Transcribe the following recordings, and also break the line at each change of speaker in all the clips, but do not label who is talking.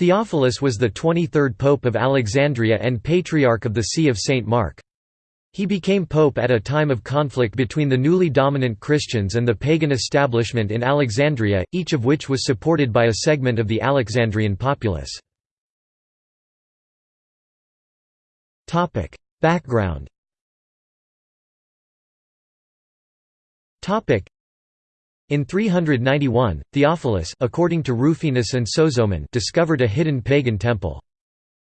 Theophilus was the 23rd Pope of Alexandria and Patriarch of the See of St. Mark. He became pope at a time of conflict between the newly dominant Christians and the pagan establishment in Alexandria, each of which was supported by a segment of the Alexandrian populace. Background in 391, Theophilus according to Rufinus and Sozomen discovered a hidden pagan temple.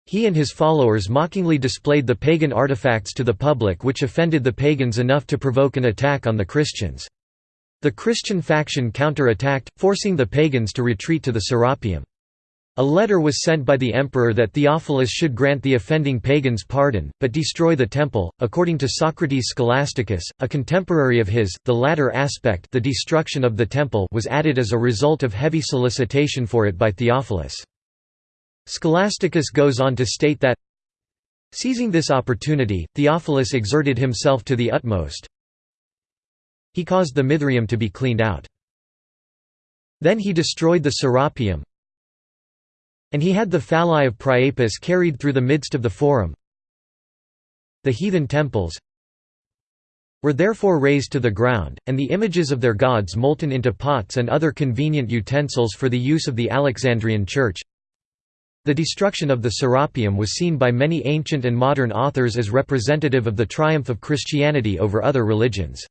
He and his followers mockingly displayed the pagan artifacts to the public which offended the pagans enough to provoke an attack on the Christians. The Christian faction counter-attacked, forcing the pagans to retreat to the Serapeum. A letter was sent by the emperor that Theophilus should grant the offending pagans pardon, but destroy the temple. According to Socrates Scholasticus, a contemporary of his, the latter aspect, the destruction of the temple, was added as a result of heavy solicitation for it by Theophilus. Scholasticus goes on to state that Seizing this opportunity, Theophilus exerted himself to the utmost. He caused the Mithraeum to be cleaned out. Then he destroyed the Serapeum, and he had the phalli of Priapus carried through the midst of the forum. The heathen temples were therefore razed to the ground, and the images of their gods molten into pots and other convenient utensils for the use of the Alexandrian Church. The destruction of the Serapeum was seen by many ancient and modern authors as representative of the triumph of Christianity over other religions.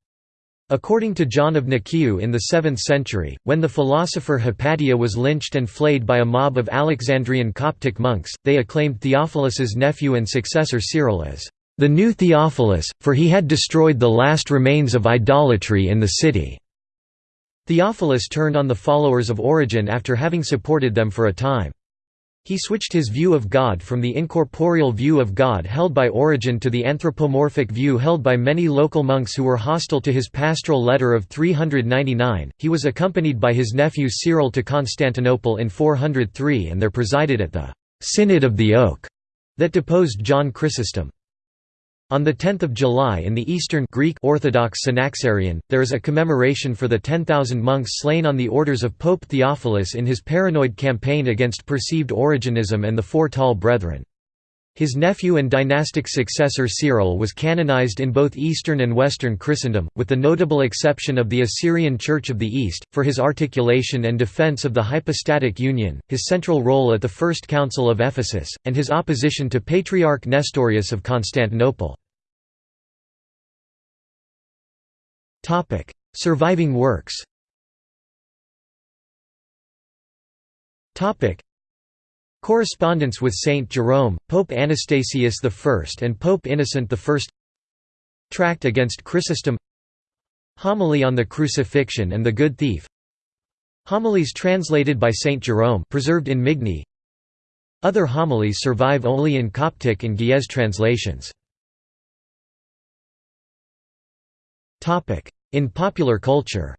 According to John of Nicaea in the 7th century, when the philosopher Hypatia was lynched and flayed by a mob of Alexandrian Coptic monks, they acclaimed Theophilus's nephew and successor Cyril as the new Theophilus, for he had destroyed the last remains of idolatry in the city. Theophilus turned on the followers of Origen after having supported them for a time. He switched his view of God from the incorporeal view of God held by Origen to the anthropomorphic view held by many local monks who were hostile to his pastoral letter of 399. He was accompanied by his nephew Cyril to Constantinople in 403 and there presided at the Synod of the Oak that deposed John Chrysostom. On 10 July in the Eastern Greek Orthodox Synaxarion, there is a commemoration for the 10,000 monks slain on the orders of Pope Theophilus in his paranoid campaign against perceived Origenism and the Four Tall Brethren. His nephew and dynastic successor Cyril was canonized in both Eastern and Western Christendom, with the notable exception of the Assyrian Church of the East, for his articulation and defense of the hypostatic union, his central role at the First Council of Ephesus, and his opposition to Patriarch Nestorius of Constantinople. Surviving works. Correspondence with Saint Jerome, Pope Anastasius I and Pope Innocent I. Tract against Chrysostom. Homily on the Crucifixion and the Good Thief. Homilies translated by Saint Jerome, preserved in Migne. Other homilies survive only in Coptic and Ge'ez translations. In popular culture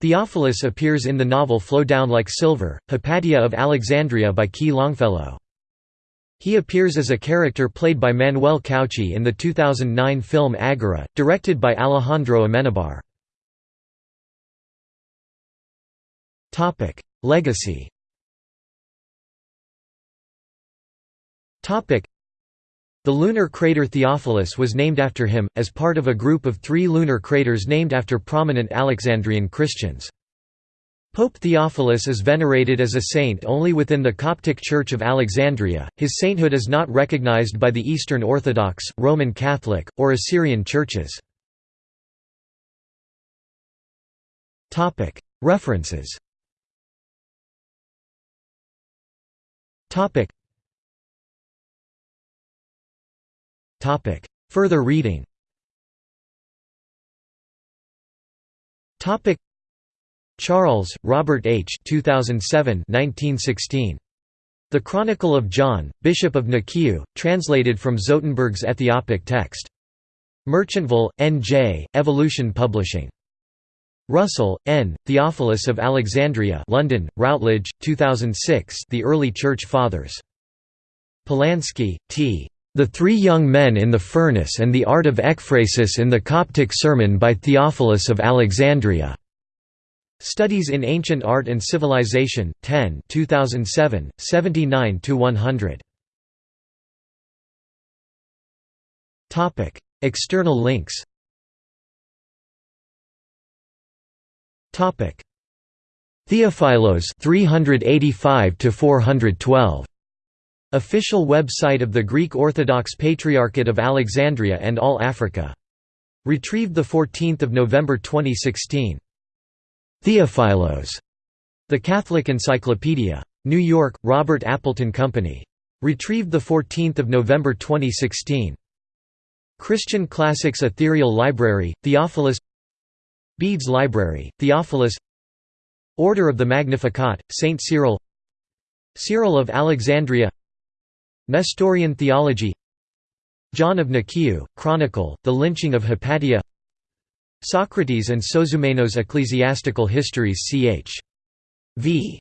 Theophilus appears in the novel Flow Down Like Silver, Hypatia of Alexandria by Ki Longfellow. He appears as a character played by Manuel Cauchi in the 2009 film Agora, directed by Alejandro Amenabar. Legacy the lunar crater Theophilus was named after him, as part of a group of three lunar craters named after prominent Alexandrian Christians. Pope Theophilus is venerated as a saint only within the Coptic Church of Alexandria, his sainthood is not recognized by the Eastern Orthodox, Roman Catholic, or Assyrian churches. References Topic. Further reading. Charles, Robert H. 2007 1916. The Chronicle of John, Bishop of Nicaea, translated from Zotenberg's Ethiopic text. Merchantville, N.J., Evolution Publishing. Russell, N., Theophilus of Alexandria London, Routledge, 2006 The Early Church Fathers. Polansky, T. The Three Young Men in the Furnace and the Art of Ekphrasis in the Coptic Sermon by Theophilus of Alexandria. Studies in Ancient Art and Civilization, 10 2007, 79 to 100. External links Theophilos 385 to 412 Official website of the Greek Orthodox Patriarchate of Alexandria and All Africa. Retrieved 14 November 2016. Theophilos. The Catholic Encyclopedia. New York, Robert Appleton Company. Retrieved 14 November 2016. Christian Classics Ethereal Library, Theophilus Bede's Library, Theophilus Order of the Magnificat, Saint Cyril Cyril of Alexandria Nestorian theology John of Nicaea, Chronicle, The Lynching of Hypatia Socrates and Sozomenos Ecclesiastical Histories ch. v.